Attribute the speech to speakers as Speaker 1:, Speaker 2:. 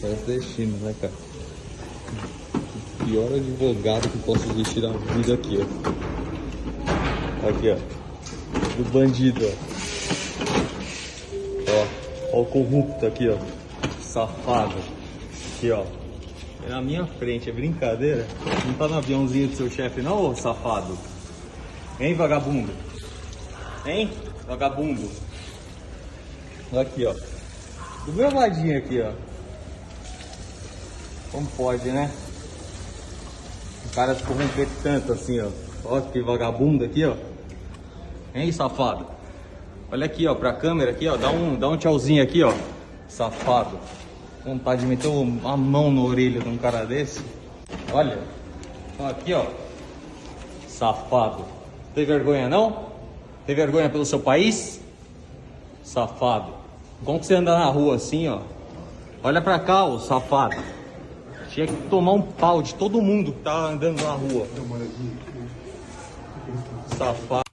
Speaker 1: Nordestino, né, cara? O pior advogado que posso existir na vida aqui, ó. Aqui, ó. Do bandido, ó. Ó, ó o corrupto aqui, ó. Safado. Aqui, ó. É na minha frente, é brincadeira? Não tá no aviãozinho do seu chefe, não, ô safado? Hein, vagabundo? Hein, vagabundo? Aqui, ó. Do meu ladinho aqui, ó. Como pode, né? O cara se corromper tanto assim, ó. Ó que vagabundo aqui, ó. Hein, safado? Olha aqui, ó, pra câmera aqui, ó. Dá um, dá um tchauzinho aqui, ó. Safado. Vontade de meter uma mão na orelha de um cara desse. Olha. Aqui, ó. Safado. Tem vergonha, não? Tem vergonha pelo seu país? Safado. Como que você anda na rua assim, ó? Olha pra cá, ô safado. Tinha que tomar um pau de todo mundo que tá andando na rua. Safado.